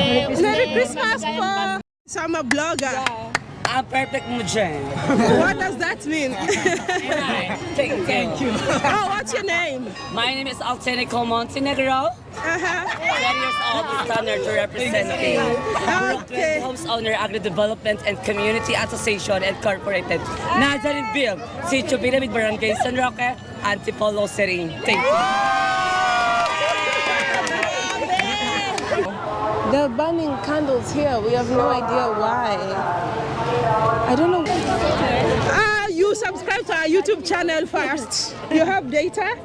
Merry Christmas po! So I'm a blogger. I'm perfect mo dyan. What does that mean? Thank, thank you. oh, what's your name? My name is Altenico Montenegro. Uh-huh. 20 years old, standard to represent the Okay. Homes Owner Agri Development and Community Association Incorporated. Nandyan in Bill, Sitio Pyramid Barangay San Roque, Antipolo City. Thank you. They're burning candles here. We have no idea why. I don't know. Ah, you subscribe to our YouTube channel first. You have data?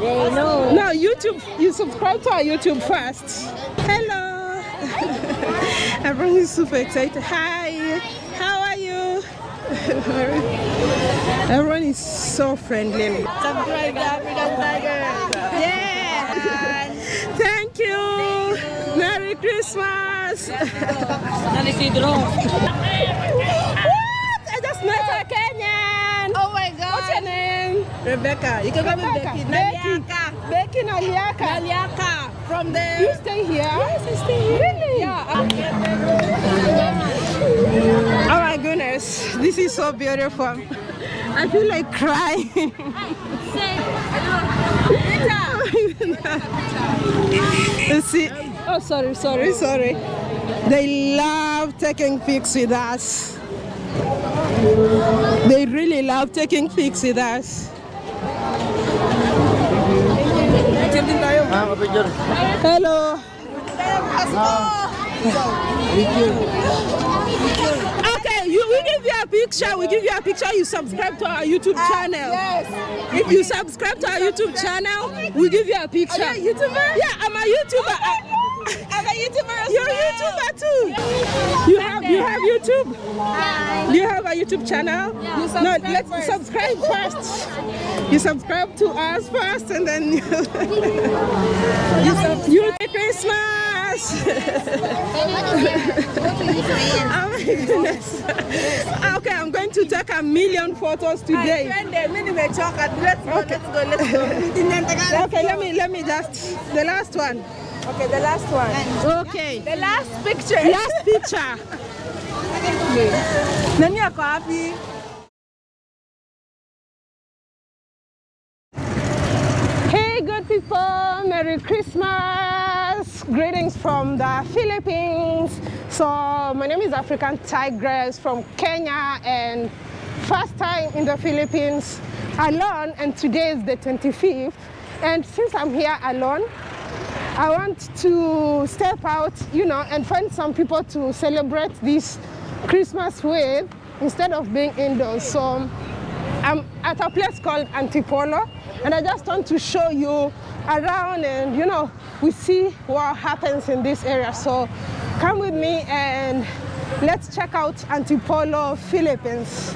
They know. No, YouTube. You subscribe to our YouTube first. Hello. Everyone is super excited. Hi. How are you? Everyone is so friendly. Subscribe to African Tiger. Yeah. Thank you. Merry Christmas. San Isidro. what? I just met a Kenyan. Oh my God. What's your name? Rebecca. You can call me Becky. Becky. Naliaka. Becky Naliaka. Naliaka. From there. You stay here? Yes, I stay here. Really? Yeah. Oh my goodness, this is so beautiful. I feel like crying. You see, oh sorry, sorry, sorry. They love taking pics with us. They really love taking pics with us. Hello. Okay, you, we give you a picture. We give you a picture. You subscribe to our YouTube channel. Ah, yes. If you subscribe to our YouTube channel, we give you a picture. Are you a YouTuber? Yeah, I'm a YouTuber. Oh YouTuber as You're a. YouTuber too. You have you have YouTube? Do you have a YouTube channel? You no, let's first. subscribe first. You subscribe to us first, and then you. you Merry Christmas. oh my goodness. Okay, I'm going to take a million photos today. Okay, let me let me just the last one. Okay, the last one. Okay, The last picture. last picture. Nani ako happy? Hey, good people, Merry Christmas! Greetings from the Philippines. So, my name is African Tigress from Kenya, and first time in the Philippines alone, and today is the 25th. And since I'm here alone, I want to step out, you know, and find some people to celebrate this Christmas with instead of being indoors. So, I'm at a place called Antipolo, and I just want to show you around and you know we see what happens in this area. So come with me and let's check out Antipolo, Philippines.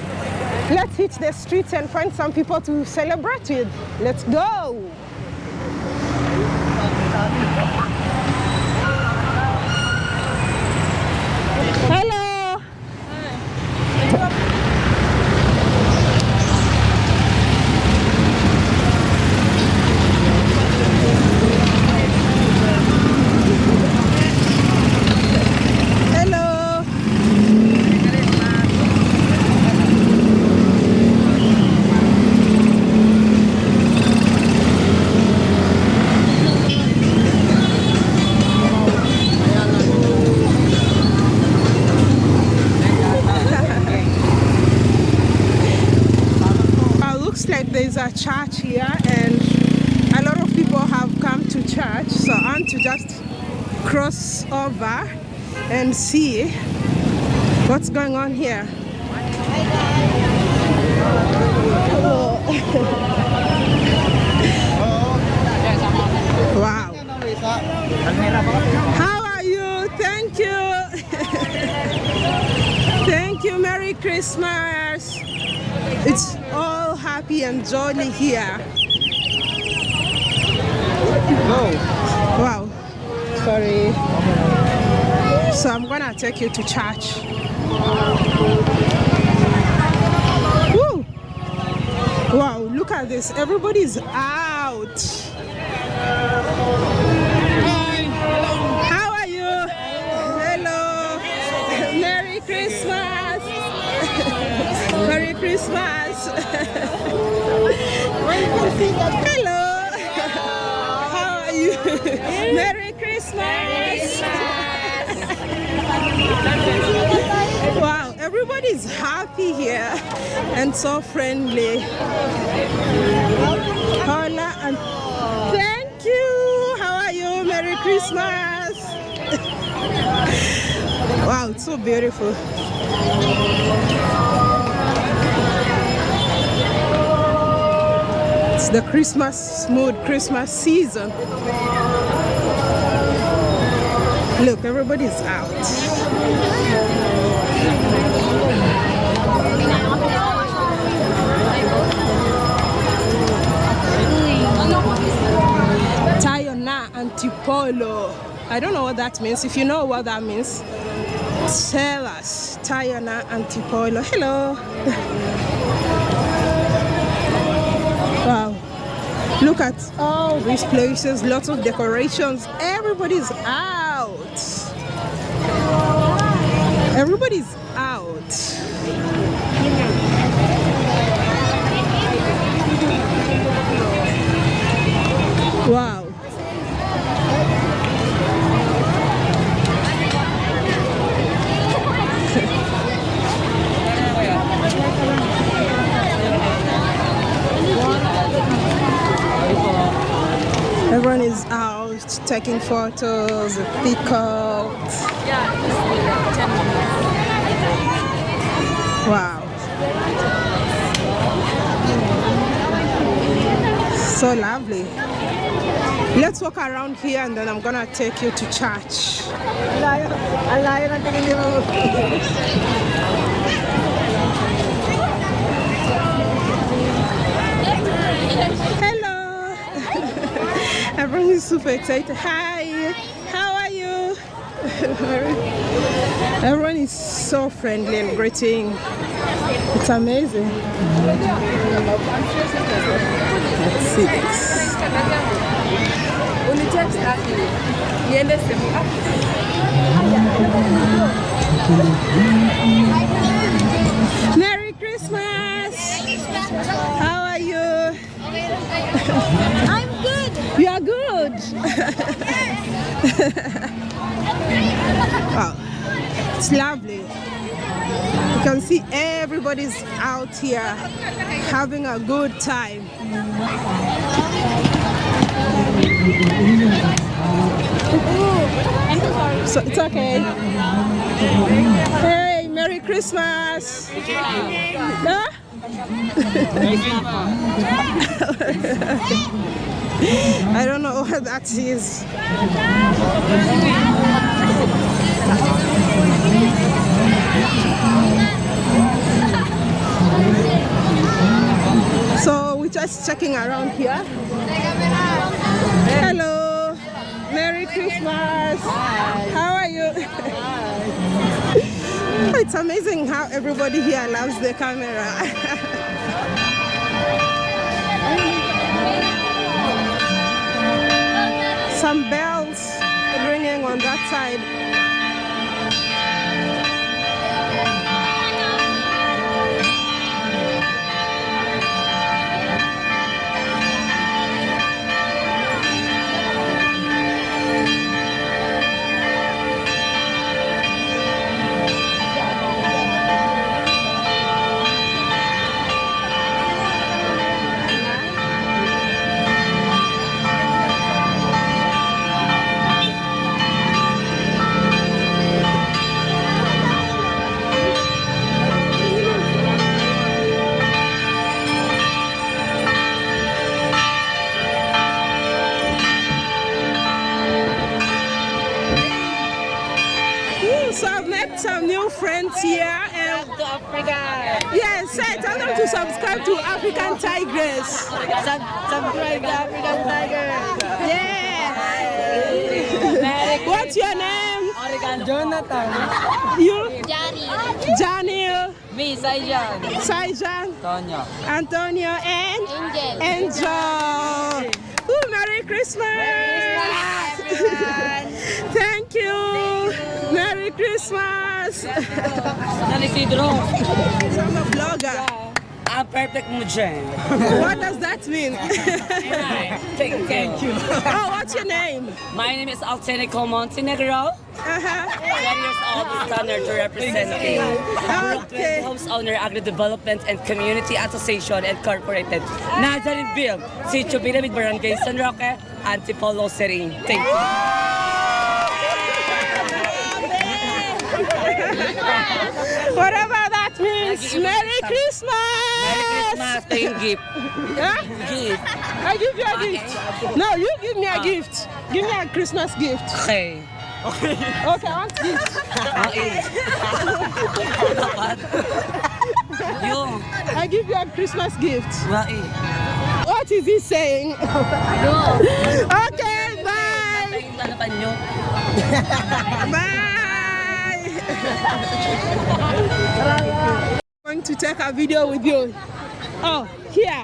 Let's hit the streets and find some people to celebrate with. Let's go. Hello. Hello. Uh, looks like there's a church here and a lot of people have come to church so I want to just cross over and see what's going on here. wow. How are you? Thank you. Thank you. Merry Christmas. It's all happy and jolly here. Wow. Sorry. So I'm gonna take you to church. Woo! Wow, look at this. Everybody's out. How are you? Hello. Merry Christmas. Merry Christmas. Hello. How are you? Merry Christmas wow, everybody's happy here and so friendly. Hola and thank you. How are you? Merry Christmas. wow, it's so beautiful. It's the Christmas mood, Christmas season. Look, everybody's out. Tayona Antipolo. I don't know what that means. If you know what that means, tell us. Tayona Antipolo. Hello. wow. Look at all these places, lots of decorations. Everybody's out. Everybody's out. Wow. Everyone is out taking photos, pickups. Wow. So lovely. Let's walk around here and then I'm gonna take you to church. Hello. Everyone is super excited. Hi. How are you? Everyone is so friendly and greeting. It's amazing. Let's see this. Merry Christmas! How are you? I'm good. You are good. wow, it's lovely. You can see everybody's out here having a good time. So it's okay. Hey, Merry Christmas. I don't know what that is. So we're just checking around here. Hello. Merry Christmas. How are you? it's amazing how everybody here loves the camera. Some bells ringing on that side. Saijan, Antonio, and Angel. Angel. Ooh, Merry Christmas. Thank you. Merry Christmas. San Isidro. I'm a blogger. ang perfect mo dyan. What does that mean? Thank, Thank you. oh, what's your name? My name is Altenico Montenegro. Uh-huh. 20 years old, standard to represent the Okay. House Owner Agri Development and Community Association Incorporated. Nazareth Bill, Sitio Pyramid Barangay San Roque, Antipolo City. Thank you. Whatever that means. Merry Christmas! Merry Christmas, thank you. Huh? Gift. I give you a gift. No, you give me a gift. Give me a Christmas gift. Okay. Okay, I want gift. Okay. Yung. I give you a Christmas gift. What is he saying? okay, bye. Yung hanapan nyo. Bye. going to take a video with you. Oh, here.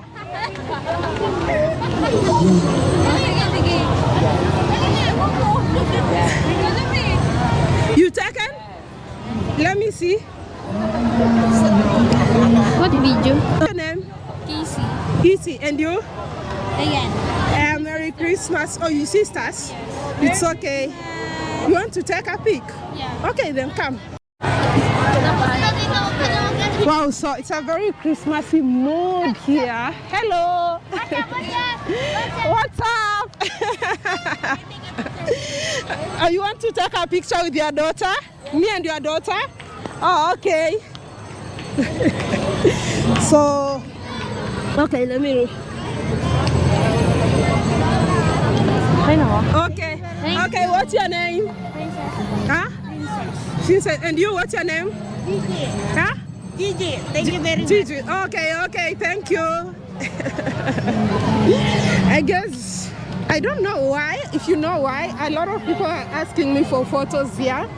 You taken? Let me see. What video? Your name? Casey. Easy. And you? Ayan. Uh, Merry Christmas. Oh, you sisters? It's okay. You want to take a pic? Yeah. Okay, then come. Wow, so it's a very Christmassy mood here. Hello. What's up? Oh, you want to take a picture with your daughter? Me and your daughter? Oh, okay. so, okay, let me. Okay. Okay, what's your name? Huh? Princess. And you, what's your name? Huh? Gigi, thank you very much. Gigi. Okay, okay, thank you. I guess I don't know why. If you know why, a lot of people are asking me for photos here.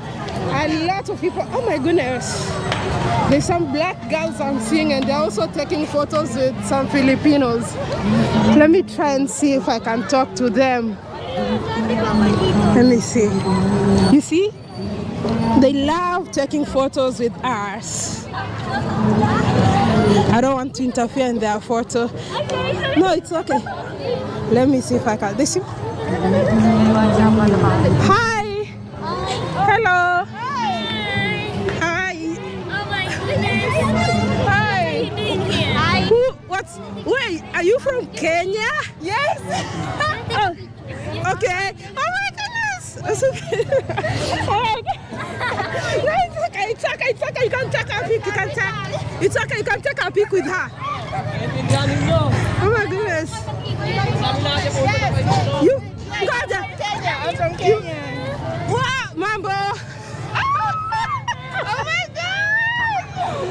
A lot of people. Oh my goodness. There's some black girls I'm seeing, and they're also taking photos with some Filipinos. Let me try and see if I can talk to them. Let me see. You see? They love taking photos with us. I don't want to interfere in their photo. No, it's okay. Let me see if I can. This Hi. Hello. Hi. Oh my goodness. Hi. Hi. Who? What's? Wait, are you from Kenya? Yes. oh, okay. Oh my goodness. It's okay. It's okay. It's okay. It's okay. You can take a pic. You can take. It's okay. You can take a pic with her. Oh my goodness. You. Ngoja. I'm from Kenya. Wow, mambo. Oh my God.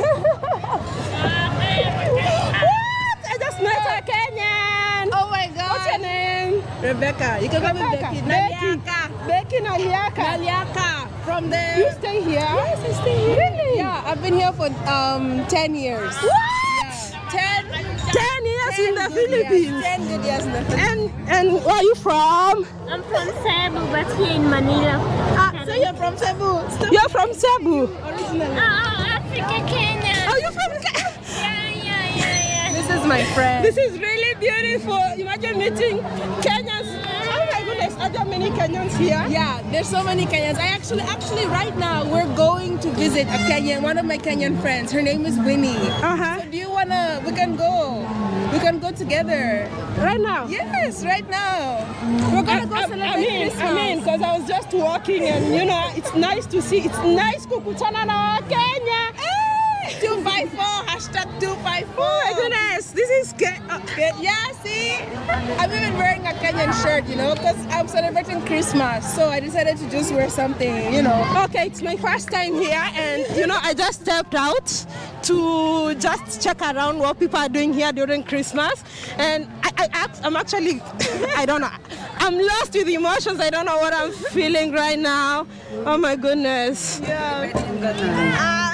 what? I just met a Kenyan. Oh my God. What's your name? Rebecca. You can call me. Becky. Becky. Naliaka. Becky Naliaka. Naliaka. From there. You stay here? Yes, I stay here. Really? Yeah, I've been here for um 10 years. What? Yeah. 10, Ten years in the 10 good years. Philippines. 10 good years in the Philippines. And and where are you from? I'm from Cebu, but here in Manila. Ah, so you're from Cebu. Still You're from Cebu. originally. Oh, Africa, Kenya. Are you from? Ke- Yeah, yeah, yeah, yeah. This is my friend. This is really beautiful. Imagine meeting Kenyans. Are there many Kenyans here? Yeah, there's so many Kenyans. I actually, actually, right now we're going to visit a Kenyan, one of my Kenyan friends. Her name is Winnie. Uh huh. Do you wanna? We can go. We can go together. Right now. Yes, right now. We're gonna go I, celebrate I mean, Christmas. I mean, because I was just walking and you know, it's nice to see. It's nice kukutana na Kenya. Hey, 254, hashtag 254. Oh my goodness, this is Ke- uh, Good. Yeah, see? I'm even wearing a Kenyan shirt, you know, because I'm celebrating Christmas. So I decided to just wear something, you know. Okay, it's my first time here, and you know, I just stepped out to just check around what people are doing here during Christmas. And I, I, I'm actually, I don't know, I'm lost with emotions. I don't know what I'm feeling right now. Oh my goodness. Yeah.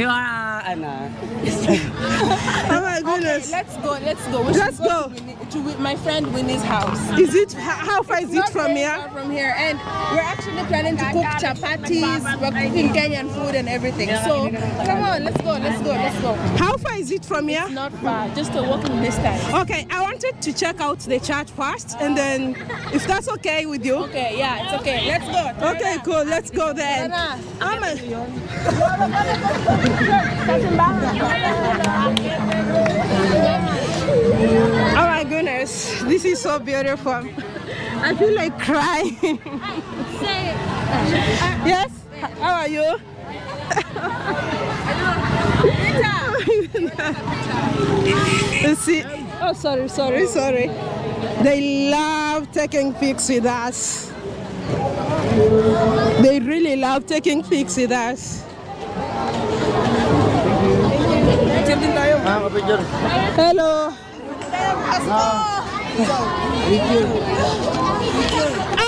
You are, uh, Ana. Oh my goodness. Let's go. Let's go. We Let's should go. To, Winnie, to Wi- my friend Winnie's house. Is it, how far is it from here? From here, and we're actually planning to cook chapatis. We're cooking Kenyan food and everything. So come on, let's go. Let's go. Let's go. How far is it from here? Not far, just a walking distance. Okay, I wanted to check out the church first, and then if that's okay with you. Okay, yeah, it's okay. Let's go. Okay, cool. Let's go then. Tara. I'm a, oh my goodness, this is so beautiful. I feel like crying. yes? How are you? Let's see. Oh, sorry, sorry, sorry. They love taking pics with us. They really love taking pics with us. Hello.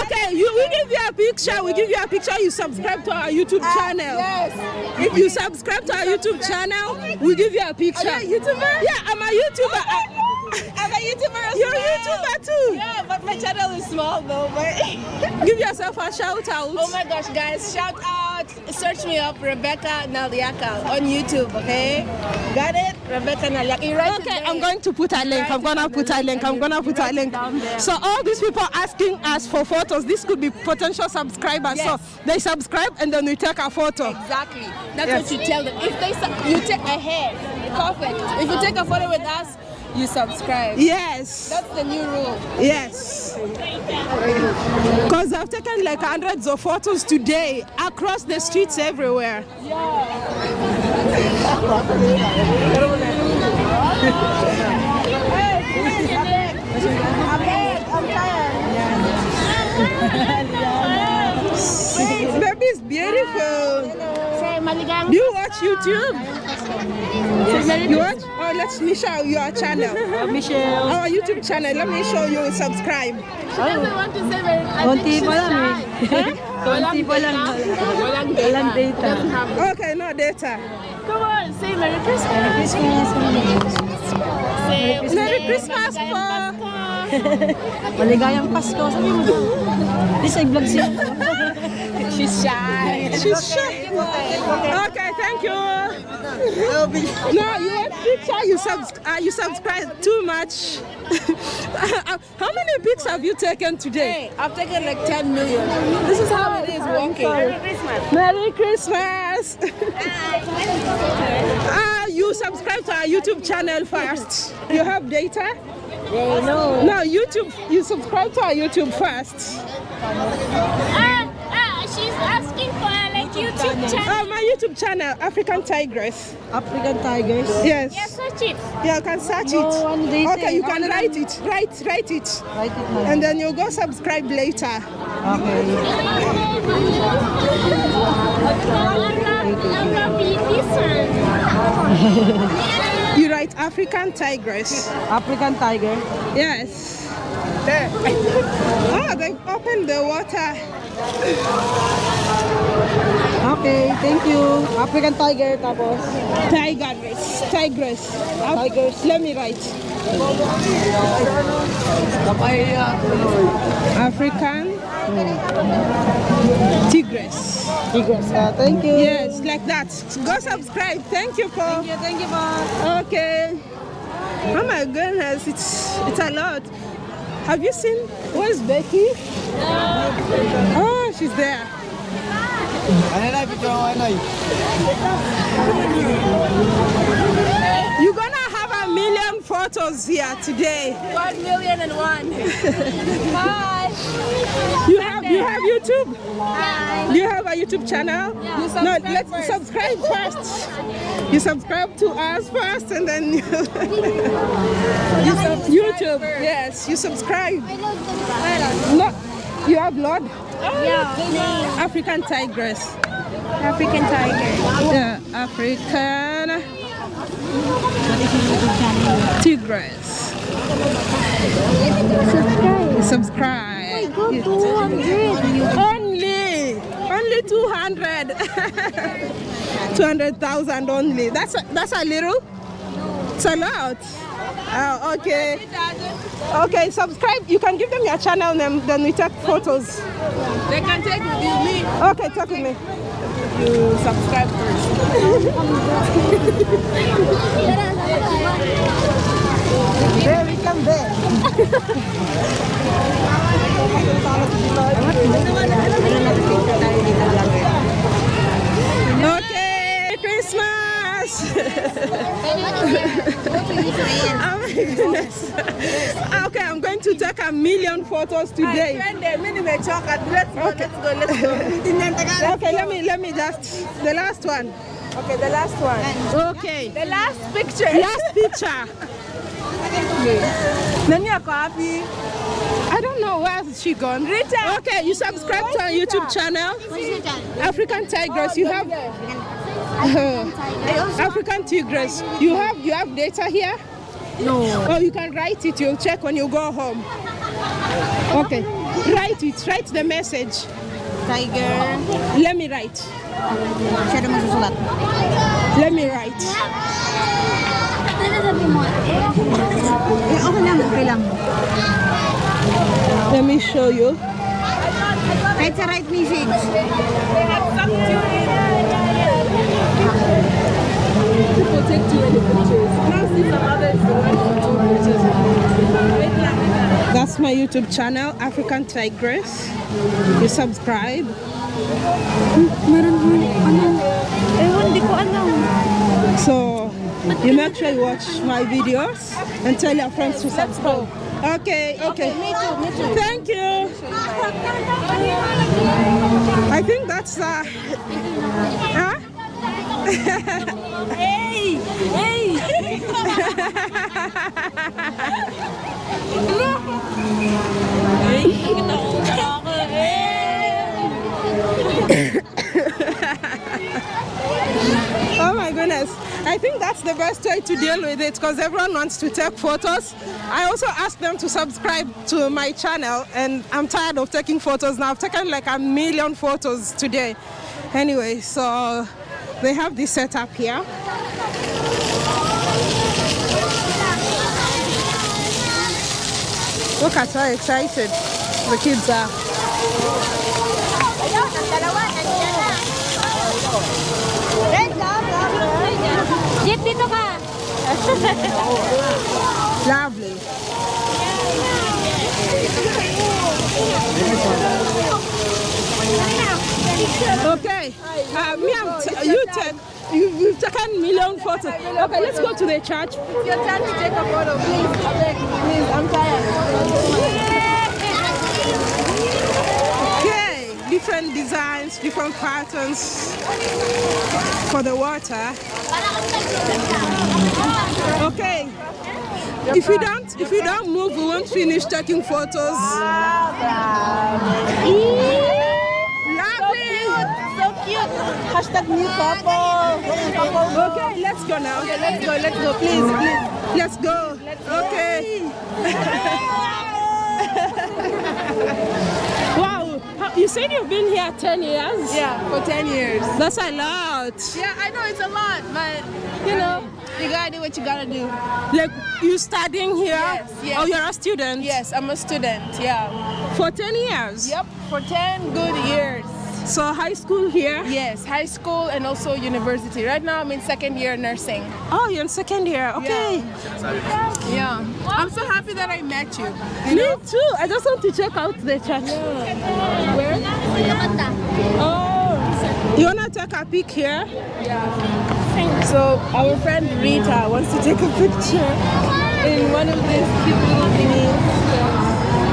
Okay, you, we give you a picture. We give you a picture. You subscribe to our YouTube ah, channel. Yes. If you subscribe to our YouTube channel, we give you a picture. Are you a YouTuber? Yeah, I'm a YouTuber. Oh I'm a YouTuber as You're a. YouTuber too. Yeah, but my channel is small though. But Give yourself a shout out. oh my gosh, guys, shout out! Search me up, Rebecca Naliaka on YouTube. Okay, got it, Rebecca Naliaka. Okay. I'm going to put a link. I'm gonna put a link. I'm gonna put a link. So all these people asking us for photos, this could be potential subscribers. Yes. So they subscribe and then we take a photo. Exactly. That's Yes. what you tell them. If they you take ahead, perfect. If you take a photo with us, you subscribe. Yes. That's the new rule. Yes. Because I've taken like hundreds of photos today across the streets everywhere. Baby is beautiful. Maligang. Do you watch YouTube? You watch? Oh, let me show you our channel. Michelle. Our YouTube channel. Let me show you. Subscribe. we want to say very Konti pa lang eh. Konti pa lang. Walang data. Okay, no data. Come on, say Merry Christmas. Say Merry Christmas po. Maligayang Pasko. Sabi mo. This ay vlog siya. she's shy. She's shy. Okay, thank you. No, you want picture? You subs uh, you subscribe too much. how many pics have you taken today? Hey, I've taken like 10 million. This is how it is walking. Merry Christmas. Ah, you subscribe to our YouTube channel first. You have data? No. No, YouTube. You subscribe to our YouTube first. She's asking for like YouTube channel. Oh, my YouTube channel, African Tigress. African Tigers. Yes. Yeah, search it. Yeah, you can search No it. one data. Okay, you can write it. Write, write it. Write it na. And then you go subscribe later. Okay. I'm not this one. You write African Tigress. African Tiger. Yes. There. Oh, they opened the water. Okay, thank you. African Tiger tapos. Tigress. Tigress. Tigers. Let me write. African Tigress. Tigress. Ah, thank you. Yes, like that. Go subscribe. Thank you, Paul. Thank you, thank you, ma. Okay. Oh my goodness, it's it's a lot. Have you seen? Where's Becky? Oh, she's there. You're gonna have a million photos here today. One million and one. You have you have YouTube? Do you have a YouTube channel? You no, let's first. subscribe first. You subscribe to us first and then you, you YouTube. Yes, you subscribe. No, you upload Yeah. African Tigress. African tiger. Yeah, African Tigress. Subscribe. Go 200. Only, only only 200. 200,000 only. That's a, that's a little. It's a lot. Oh, okay. Okay, subscribe. You can give them your channel name, then we take photos. They can take with you, me. Okay, talk with me. You subscribe first. There we come there. Okay, Christmas. oh my goodness. Ah, okay, I'm going to take a million photos today. Let's let's go, let's go. Okay, let me let me just the last one. Okay, the last one. Okay. The last picture. Last picture. Nani ako happy? I don't know where has she gone. Rita. Okay, you subscribe to our YouTube channel, African Tigress. You have African Tigress. You have you have data here. No. Or you can write it. You'll check when you go home. Okay, write it. Write the message. Tiger. Let me write. Siya naman susulat. Let me write. Ano sabi mo? Eh, okay lang. Okay lang. Let me show you. Kahit sa right message. People take too many pictures. Now see some others who want to pictures. That's my YouTube channel, African Tigress. You subscribe. Meron mo. Ano? Ewan, di ko alam. So you make sure you watch my videos and tell your friends to subscribe. Okay, okay. Me too, me too. Thank you. I think that's uh huh? Hey! Hey! Oh my goodness. I think that's the best way to deal with it because everyone wants to take photos. I also asked them to subscribe to my channel and I'm tired of taking photos now. I've taken like a million photos today. Anyway, so they have this setup here. Look at how excited the kids are. Ayun, ang dalawa, nandiyan na. Red, Jeep, dito ka. Lovely. Okay, uh, me, I'm t- you take, you, you've taken million photos. Okay, let's go to the church. Your turn to take a photo, please. I please. I'm tired. Okay, different designs, different patterns for the water. Okay, if you don't, if you don't move, we won't finish taking photos. Lovely. So cute. Hashtag new couple. Okay, let's go now. Okay, let's go, let's go, please, please. Let's go. Okay. You said you've been here 10 years? Yeah, for 10 years. That's a lot. Yeah, I know it's a lot, but you know, you gotta do what you gotta do. Like, you studying here? Yes, yes. Oh, you're a student? Yes, I'm a student, yeah. For 10 years? Yep, for 10 good years. So high school here? Yes, high school and also university. Right now I'm in second year nursing. Oh, you're in second year. Okay. Yeah. yeah. I'm so happy that I met you. Me too. I just want to check out the church. Where? Oh, You wanna take a peek here? yeah. So our friend Rita wants to take a picture in one of these cute little thingies.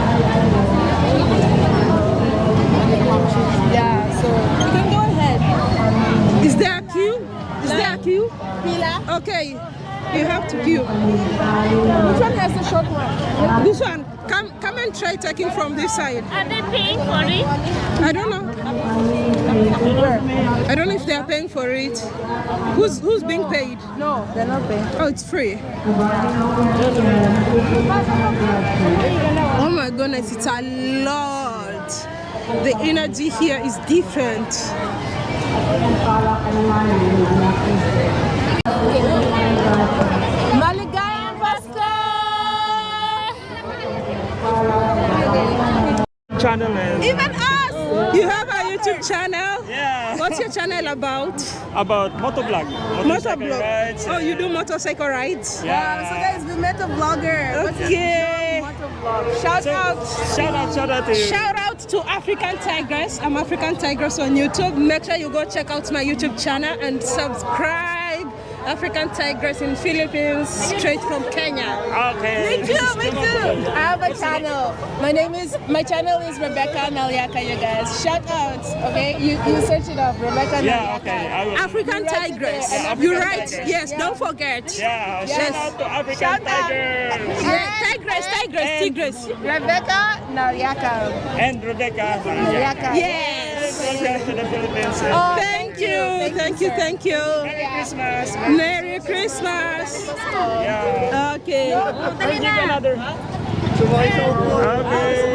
Yeah, so you can go ahead. Is there a queue? Is there a queue? Pila? Okay. You have to queue. Which one has the short one? This one. Come come and try taking from this side. Are they paying for it? I don't know. I don't know if they are paying for it. Who's who's being paid? No, they're not paying. Oh, it's free. Oh my goodness, it's a lot. the energy here is different. Maligayang Pasko! channel is Even us! You have a YouTube channel? yeah What's your channel about? about motovlog, motorcycle Motovlog. rides. Oh, you do motorcycle rides? Yeah. So guys, we met a vlogger. Okay. vlog? Shout So, out! Shout out, shout out to you. Shout out to African Tigress. I'm African Tigress on YouTube. Make sure you go check out my YouTube channel and subscribe. African Tigress in Philippines, straight from Kenya. Okay. Me too, me too. I have a channel. My name is my channel is Rebecca Naliaka, you guys. Shout out, okay? You you search it up, Rebecca Yeah, Naliaka. okay. I will. African You write it Tigress. there, and You're right. Tigress. yes, Yeah. don't forget. yeah, Yes. shout out to African Shout out. Tigers Yeah, Tigress, Tigress, And- Tigress. Rebecca Naliaka. and Rebecca. Naliaka. Yes. Welcome to the Philippines. Oh, Thank you, thank you, thank you. Merry Christmas. Merry Christmas. Yeah. Okay. I'll give another. Okay.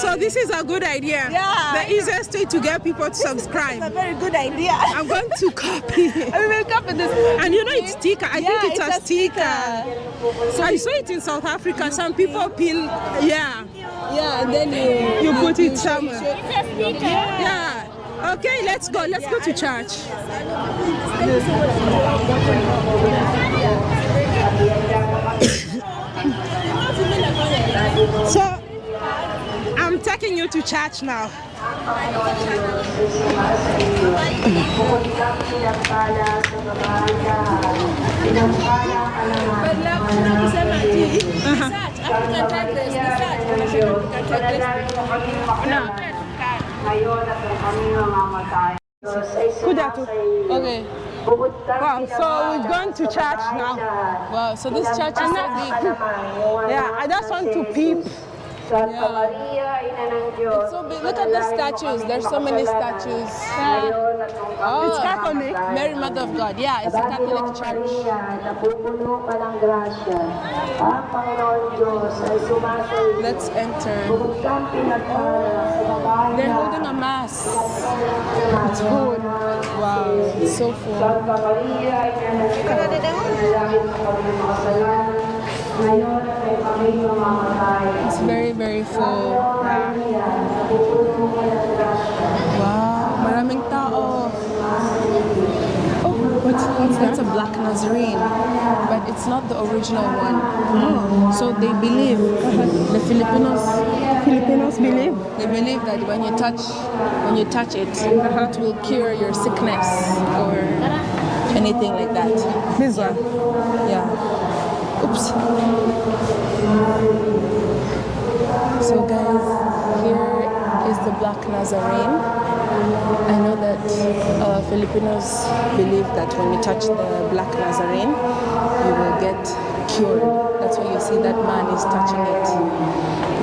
So this is a good idea. Yeah. The easiest way to get people to subscribe. a very good idea. I'm going to copy. I will copy this. And you know it's sticker. I Yeah, think it's, it's a a sticker. So I saw it in South Africa. Some people pin, yeah, Yeah, and then you you put it somewhere. It's a sneaker. Yeah. Okay, let's go. Let's go to church. So I'm taking you to church now. Uh-huh. Kuja tu. Okay. Wow, so we're going to church now. Wow, so this church is so big. Yeah, I just want to peep. Santa Maria, Ina ng So big. Look at the statues. There's so many statues. Ngayon at nung Oh, It's Catholic. Mary Mother of God. Yeah, it's a Catholic church. Maria, napupuno ka ng grasya. Ang Panginoon Diyos ay sumasayo. Let's enter. Bukod kang pinagpala sa babae They're holding a mass. It's full. Wow, it's so full. It's very, very full. Maria, napupuno ka ng grasya. Wow, maraming tao. Oh, what's, what's That's a black Nazarene, but it's not the original one. Oh, So they believe, the Filipinos, Filipinos believe. they believe that when you touch, when you touch it, it will cure your sickness or anything like that. This one. Yeah. Oops. So guys, is the Black Nazarene. I know that uh, Filipinos believe that when you touch the Black Nazarene, you will get cured. That's why you see that man is touching it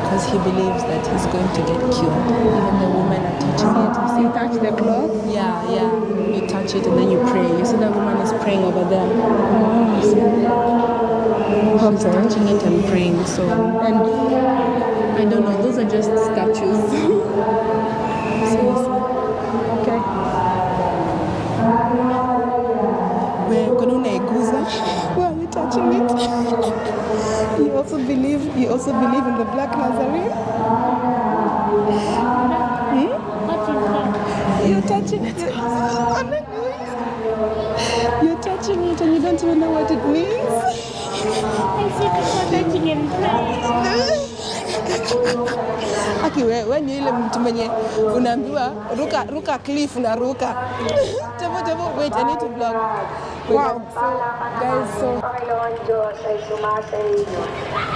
because he believes that he's going to get cured. Even the women are touching it. You see You touch the cloth. yeah, yeah. You touch it and then you pray. You see that woman is praying over there. See? She's touching it and praying. So And I don't know. Those are just statues. so you see, okay. where Kanuna Eguza, why are you touching it? You also believe you also believe in the Black Nazarene? What is that? You're touching it. You're touching it and you don't even know what it means. I touching him. Aki we, we ni ile mtu mwenye unaambiwa ruka ruka cliff na ruka. Tebo tebo wait, I need to vlog. Wait, Wow. So guys, so Panginoon Diyos ay.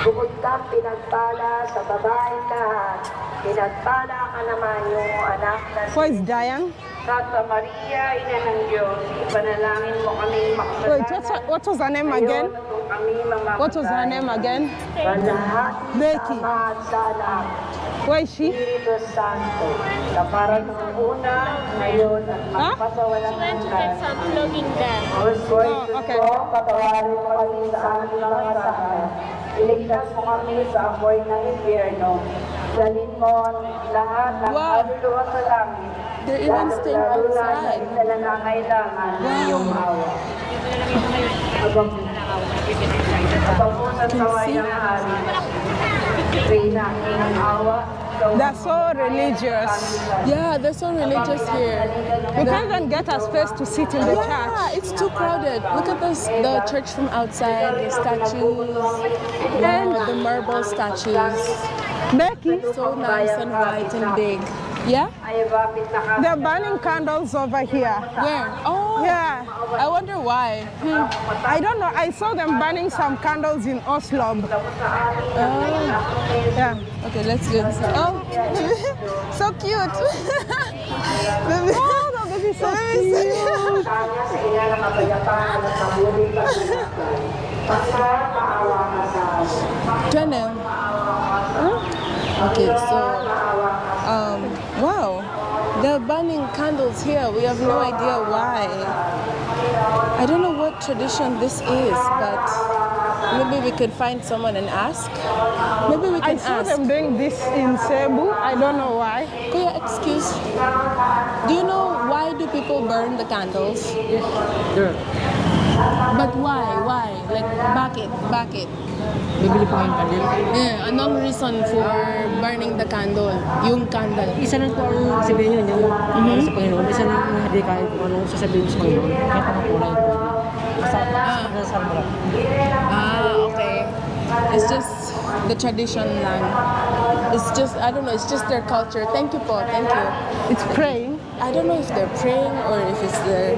Bukod kang pinagpala sa babae lahat, pinagpala ka naman yung anak na Who is dying Santa Maria, Ina ng Diyos, ipanalangin mo kaming Wait, what, what was her name again? Ngayon What was her name again? Becky. sa Ama at sa Anak, Where is she? Espiritu Santo, na para nung una, ngayon at Huh? She went to get some. Oh, okay. ko, patawarin mo kami sa aming mga kasalanan. Iligtas mo kami sa apoy ng impyerno. Dalhin mo lahat ng Wow. kaluluwa sa langit. They're even staying na outside. sa nangangailangan ng iyong awa. They're so religious. Yeah, they're so religious here. We can't even get a space to sit in the Yeah, church. it's too crowded. Look at this, the church from outside, the statues, and the marble statues. Becky, So nice and white and big. Yeah? Ay bakit naka they're burning candles over here. Where? Oh, Yeah. I wonder why. Hmm. hmm. I don't know. I saw them burning some candles in Oslo. Oh, Yeah. okay, let's go. Oh, so cute. Baby. Oh, oh the baby's so cute. kanya sa ina ng kapayapaan at mabuting pagkakasal. Basta maawa ka sa amin. Jenna. Okay, so, um, wow, they're burning candles here. We have no idea why. I don't know what tradition this is, but maybe we could find someone and ask. Maybe we can I can saw ask. them doing this in Cebu. I don't know why. Kuya, excuse. Do you know why do people burn the candles? But why? Why? Like, bakit? Bakit? Bibili po kayong candle. Yeah, anong reason for burning the candle? Yung candle. Isa lang po ang sabihin nyo, yung sa Panginoon. Isa lang yung hindi kahit kung anong sasabihin sa Panginoon. Kulay po. Basta sa lang. Ah, okay. It's just the tradition lang. It's just, I don't know, it's just their culture. Thank you po, thank you. It's praying. I don't know if they're praying or if it's their,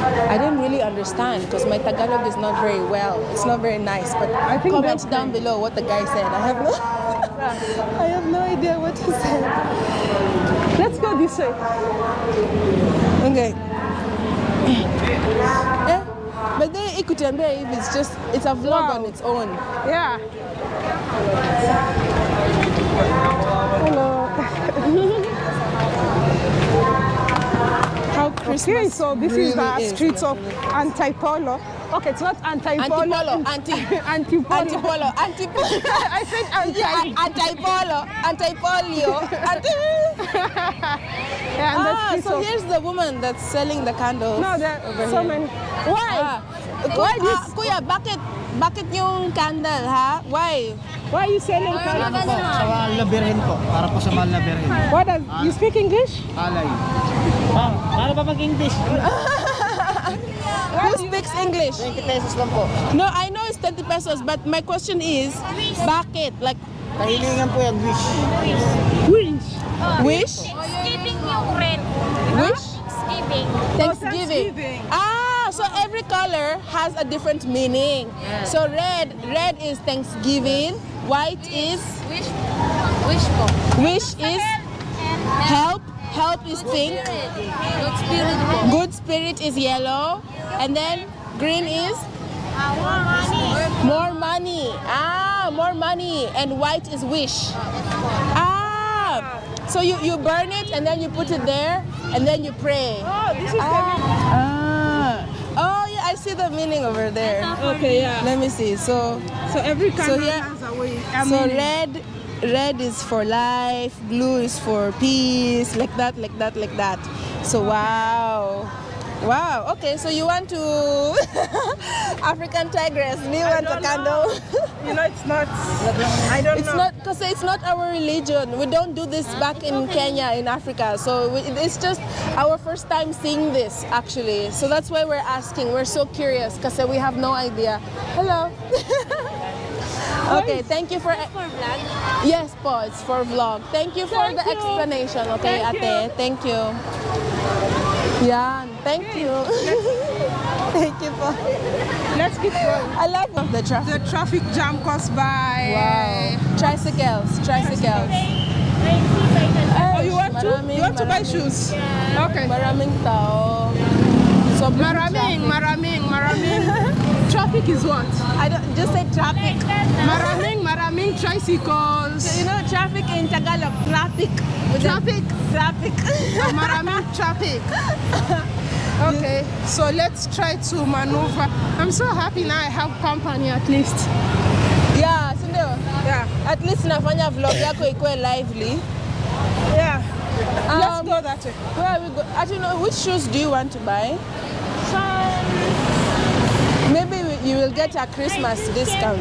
I didn't really understand because my Tagalog is not very well. It's not very nice, but I think comment down below what the guy said. I have no, I have no idea what he said. Let's go this way. Okay. Eh, but then it could Ikutembe, if it's just, it's a vlog Wow. on its own. Yeah. Hello. How Christmas Okay, so this is the really streets of Antipolo. Okay, it's not Antipolo. Antipolo, anti. Antipolo. Antipolo, antipolo. I said anti. Yeah, antipolo, antipolio, anti. Yeah, and Ah, so of- here's the woman that's selling the candles. No, there over are so here. many. Why? Ah, Why Ku- this? ah, kuya, bakit bakit yung candle ha? Why? Why are you selling candles? po, sa mahal na birhen po. Para po sa mahal na birhen. What does you speak English? Alay. Ma'am, paano ba mag-English? Who speaks English? 20 pesos lang po. No, I know it's 20 pesos, but my question is, bakit? Like, Kahilingan po yan, wish. Wish. wish? Thanksgiving yung red. Wish? Thanksgiving. Thanksgiving. Thanksgiving. Ah, so every color has a different meaning. So red, red is Thanksgiving. White is Wish. Wish po. wish is help. Help is pink. Good spirit. Good spirit is yellow. And then green is Our money. more money. Ah, more money. And white is wish. Ah. So you, you burn it and then you put it there and then you pray. Oh, this is Ah. Oh yeah, I see the meaning over there. okay. Yeah. Let me see. So So every candle here- has a way. So mean, red red is for life, blue is for peace, like that, like that, like that. So wow. Wow. Okay, so you want to African tigress, do you want a candle? you know, it's not. I don't know. It's know. not because it's not our religion. We don't do this back in Kenya, in Africa. So we, it's just our first time seeing this, actually. So that's why we're asking. We're so curious because we have no idea. Hello. okay, thank you for. For vlog. Yes, po, it's for vlog. Thank you for Thank the you. explanation. Okay, Thank ate. Thank you. Yan. Thank you. thank you po. Let's keep going. I love the traffic. The traffic jam caused by. Wow. Tricycles, tricycles. Oh, you want to? You want to buy maraming. shoes? Okay. Maraming tao. Sobrang Maraming, traffic. maraming, maraming. traffic is what? I don't, just say traffic. Maraming, maraming tricycles. You know, traffic in Tagalog, traffic. Traffic. Traffic. Maraming traffic. Okay, so let's try to maneuver. I'm so happy now I have company at least. yeah, so Yeah. At least nafanya vlog yako ikuwe lively. Yeah. Let's Um, go that way. Where are we go? I don't know. Which shoes do you want to buy? We- you will get a Christmas discount.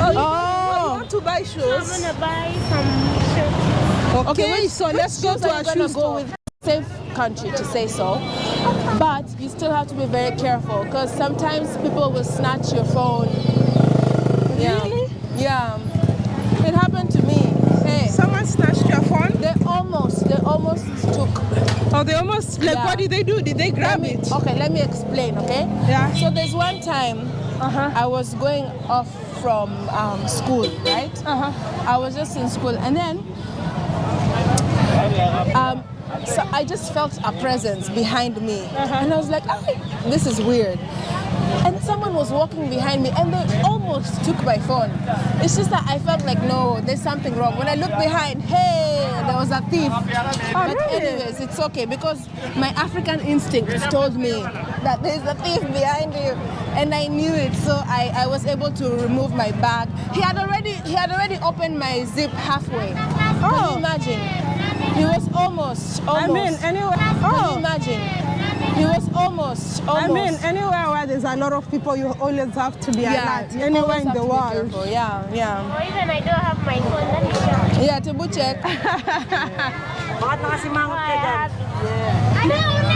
Oh, you, Oh. you want to buy shoes? I'm shoes? gonna buy some shirts. Okay, which- so which let's go to are a shoe gonna go store. with safe country to say so. But you still have to be very careful because sometimes people will snatch your phone. Yeah. Really? Yeah. It happened to me. Hey. Someone snatched your phone? They almost, they almost took. Oh, they almost, like, Yeah. what did they do? Did they grab me, it? okay, let me explain, okay? Yeah. So there's one time Uh-huh. I was going off from um, school, right? Uh-huh. I was just in school, and then um, so I just felt a presence behind me, and I was like, "Ah, "This is weird." And someone was walking behind me, and they almost took my phone. It's just that I felt like, no, there's something wrong. When I looked behind, hey, there was a thief. Oh, but really? anyways, it's okay because my African instinct told me that there's a thief behind you, and I knew it. So I, I was able to remove my bag. He had already he had already opened my zip halfway. Can Oh. you imagine? He was almost, almost. I mean, anywhere. Can you Oh, imagine? He was almost, I mean, anywhere where there's a lot of people, you always have to be yeah, alert. you Anywhere in the world. Yeah, yeah. Or even I don't have my phone. Let me check. Yeah, to boot check. Bakit nakasimangot ka I dyan? have. Ano, ano,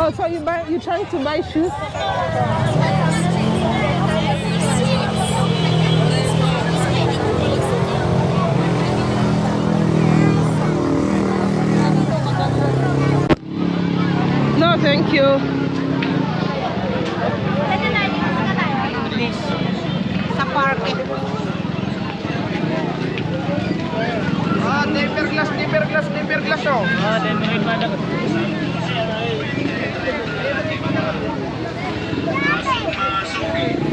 Oh, so you buy, you trying to buy shoes? No, thank you. Sa parke. Ah, temper glass, temper glass, temper glass oh. Ah, temper glass. Always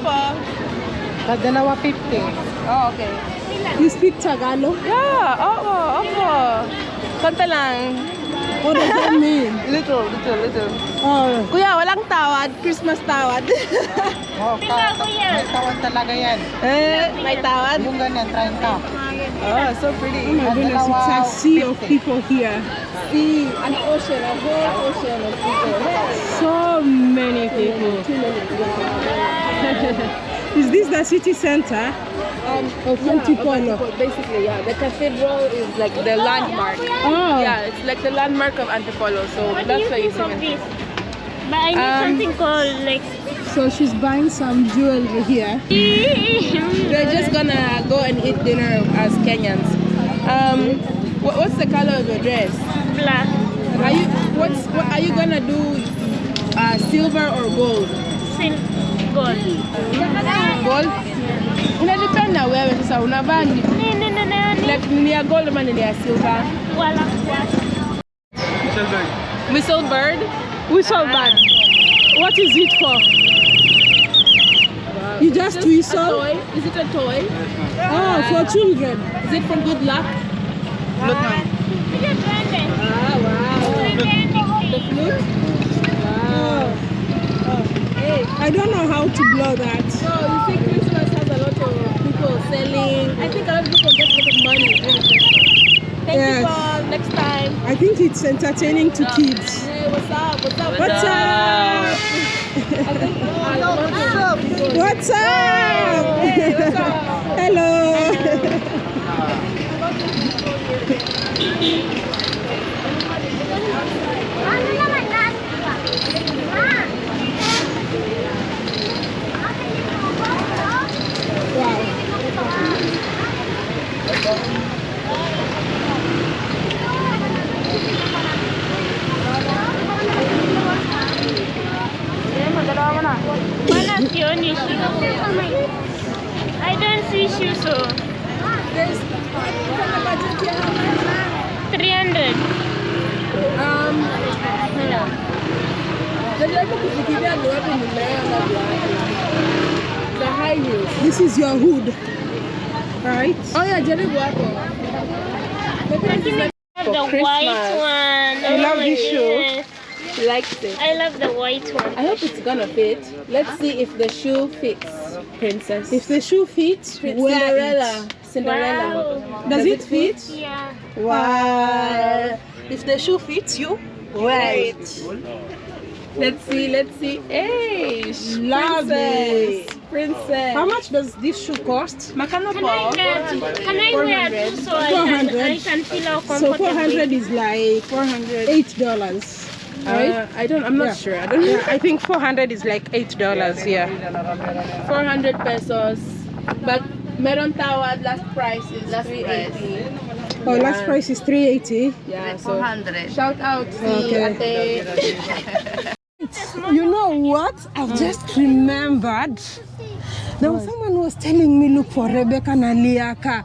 Po? Dalawa 50. Oh, okay. You speak Tagalog? Yeah, oo, opo. Konta lang. What does that mean? Little, little, little. Oh, Kuya, walang tawad. Christmas tawad. Oh, yan. may tawan talaga yan. eh, may tawad? Yung ganyan, 30. Oh, so pretty. Oh my goodness, it's a sea of people here. Sea, an ocean, a whole ocean of people. So many people. Is this the city center? Um, Of Antipolo. Basically, yeah. The cathedral is like the landmark. Oh, Yeah, it's like the landmark of Antipolo. So What do that's you why you think of see this? But I need Um, something called like. So she's buying some jewelry here. We're just gonna go and eat dinner as Kenyans. Um, what's the color of your dress? Black. Are you what's what are you gonna do? Uh, silver or gold? Sil- gold. Gold? Inadepend na wewe sasa unavaa ni ya gold ama ni ya silver? Walang black. Whistle bird? Whistle bag. What is it for? You just A whistle? toy? Is it a toy? Oh, for children. Is it for good luck? Ito duende. Ah, wow. Duende. Flute? I don't know how to blow that. No, you see Christmas has a lot of people selling. I think a lot of people get a lot of money. Thank Yes. you for next time. I think it's entertaining to kids. Hey, what's up? What's up? What's up? I think I want to What's up? Hello. Ano naman yan? Ah. Wala sioni shoes. I don't see shoes so. There's from the budget here how much? 300. Um, najaribu kufikiria ni wapi nimeona viatu. The high heels. This is your hood, right? Oh yeah, jaribu hapo. Maybe this is like The white one. You love this shoe? Yes. She likes it. I love the white one. I hope it's gonna fit. Let's see if the shoe fits, princess. If the shoe fits, Prin- Cinderella. it. Cinderella. Wow. Does it fit? Yeah. Wow. If the shoe fits you, wear it. Let's see, let's see. Hey, Love princess. Princess. How much does this shoe cost? Makano Can I, po. get, can I wear two so I can, 400. I can feel how So 400 is like 400. Eight dollars. Right? Uh, I don't, I'm not Yeah. sure. I don't Yeah, I think 400 is like eight dollars. Yeah. 400 pesos. But Meron Tower last price is 380. Oh, last price is 380. Yeah, so shout out si Okay. Ate. You know what? I've just remembered. There was someone who was telling me look for Rebecca Naliaka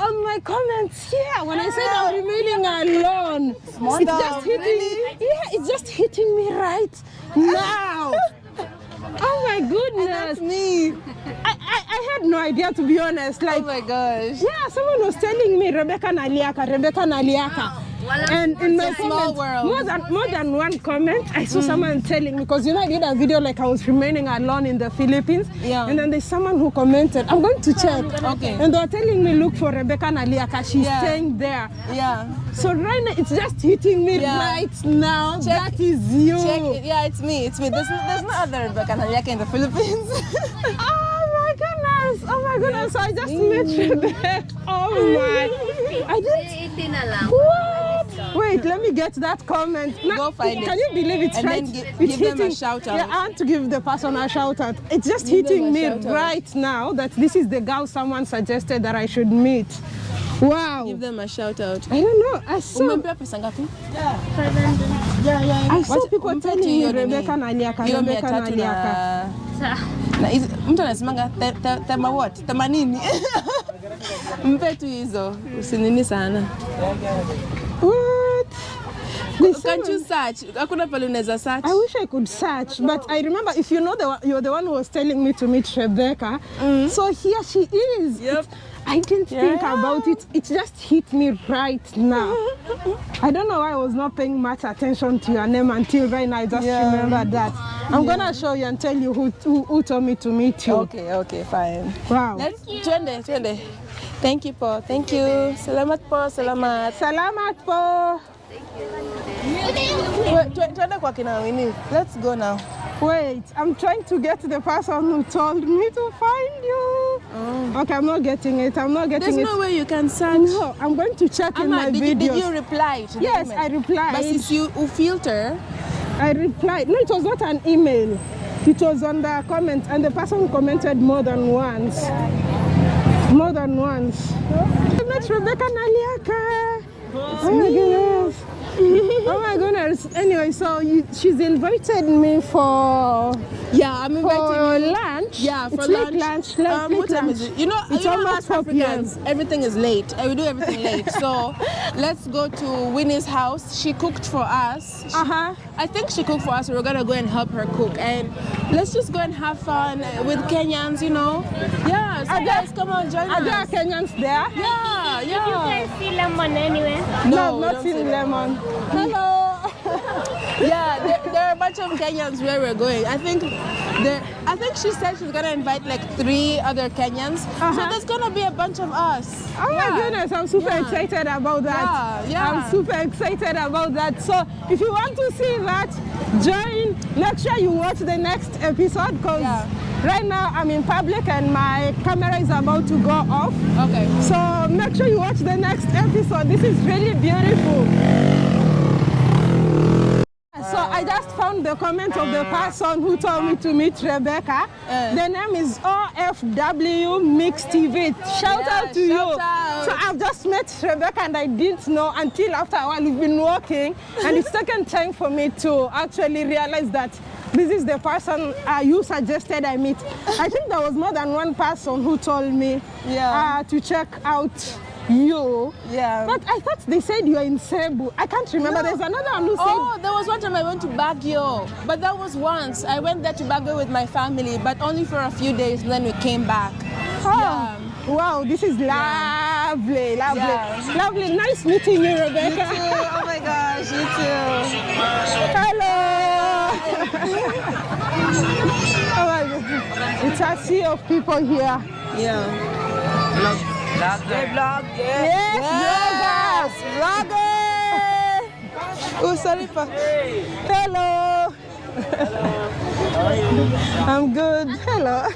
on my comments here when I said I'm remaining alone. it's just hitting Yeah, it's just hitting me right now. oh my goodness. That's me. I, I, I had no idea to be honest. Like Oh my gosh. yeah, someone was telling me Rebecca Naliaka, Rebecca Naliaka. And in my It's a small world. more than more than one comment, I saw mm. someone telling me because you know I did a video like I was remaining alone in the Philippines. Yeah. And then there's someone who commented, I'm going to check. Okay. And they were telling me look for Rebecca Naliaka. She's Yeah. staying there. Yeah. So right now it's just hitting me Yeah. right now. Check- that is you. Check it. Yeah, it's me. It's me. There's, no- there's no other Rebecca Naliaka in the Philippines. Oh my goodness! Oh my goodness! So I just met mm. you there. Oh my! I didn't. What? Wait, let me get that comment. Now, Go find it. Can you believe it's And right? then give, it's give hitting, them a shout out. Yeah, and to give the person a shout out. It's just Give hitting me right out. now that this is the girl someone suggested that I should meet. Wow! Give them a shout out. I don't know. I saw. Umempea pesa ngapi? I saw What, people um, telling me. Rebecca Naliaka, Hiyo mia Rebecca tatu Naliaka. na na hizi- mtu anasemanga te- te- tema what themanini mpe tu hizo usinini sana What? Can't you search hakuna pale unaweza search I wish I could search, but I remember if you know the you're the one who was telling me to meet Rebecca. Mm. So here she is. Yep. I didn't yeah. think about it. It just hit me right now. I don't know why I was not paying much attention to your name until right now. I just Yeah. remembered that. I'm yeah. gonna show you and tell you who, who, who told me to meet you. okay okay fine Wow. let's twende twende thank you po thank you salamat po salamat Salamat po. Twende kwa kina Winnie let's go now Wait, I'm trying to get the person who told me to find you. Oh. Okay, I'm not getting it. I'm not getting there's it. There's no way you can search No, I'm going to check Amma, in my video. did, you, did you reply to the Yes, email? I replied. but since you you filter I replied. No, it was not an email. It was on the comment, and the person commented more than once. More than once. I met Rebecca Naliaka. Oh my goodness. oh my goodness. Anyway, so you, she's invited me for yeah I'm for you lunch. lunch. Yeah, for it's late lunch. lunch. Late, um, late what time lunch. is it? You know, it's you know almost us 4 p.m. Africans, everything is late. we do everything late. So let's go to Winnie's house. She cooked for us. She- Uh huh. I think she cooked for us. We're gonna go and help her cook, and let's just go and have fun with Kenyans. You know? Yeah. So Are there- come on, join us. Are there. Kenyans there? Yeah, You yeah. can see lemon anywhere. No, we not don't see in them. lemon. Hello. Yeah, there, there are a bunch of Kenyans where we're going. I think there. I think she said she's gonna invite like three other Kenyans. So Uh-huh. there's gonna be a bunch of us. Oh Yeah. my goodness, I'm super Yeah. excited about that. Yeah, yeah. I'm super excited about that. So if you want to see that, join. Make sure you watch the next episode because Yeah. right now I'm in public and my camera is about to go off. Okay. So make sure you watch the next episode. This is really beautiful. So I just found the comment of the person who told me to meet Rebecca. Uh. the name is OFW Mix TV. Shout Yeah, out to shout you. out. So I've just met Rebecca and I didn't know until after a while we've been walking and it's taken time for me to actually realize that this is the person uh, you suggested I meet. I think there was more than one person who told me Yeah. uh, to check out you. Yeah. But I thought they said you are in Cebu. I can't remember. No. There's another one who oh, said Oh, there was one time I went to Baguio, but that was once. I went there to Baguio with my family, but only for a few days. Then we came back. Oh, Yeah. wow, this is lovely, lovely, Yeah. lovely. Nice meeting you, Rebecca. You Oh my gosh, you too. Hello. oh my God. It's a sea of people here. Yeah. Yes, Yes, vlogger. Oh, sorry pa. Hello. Hello. I'm good. Hello.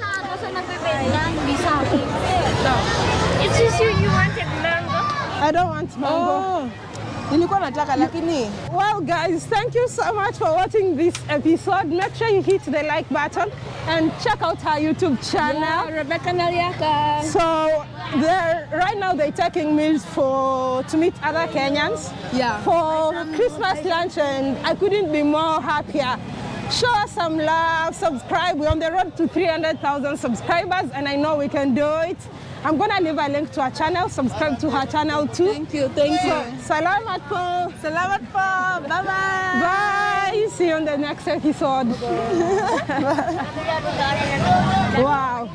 It's just you, you wanted mango. I don't want mango. Oh. Nilikuwa nataka lakini Well, guys, thank you so much for watching this episode. Make sure you hit the like button and check out our YouTube channel. Yeah, Rebecca Naliaka. So they're right now they're taking me for to meet other Kenyans Yeah. for Christmas lunch, and I couldn't be more happier. Show us some love, subscribe. We're on the road to 300,000 subscribers, and I know we can do it. I'm gonna leave a link to her channel. Subscribe to her channel too. Thank you, thank you. Salamat po. Salamat po. Bye-bye. Bye. See you on the next episode. wow.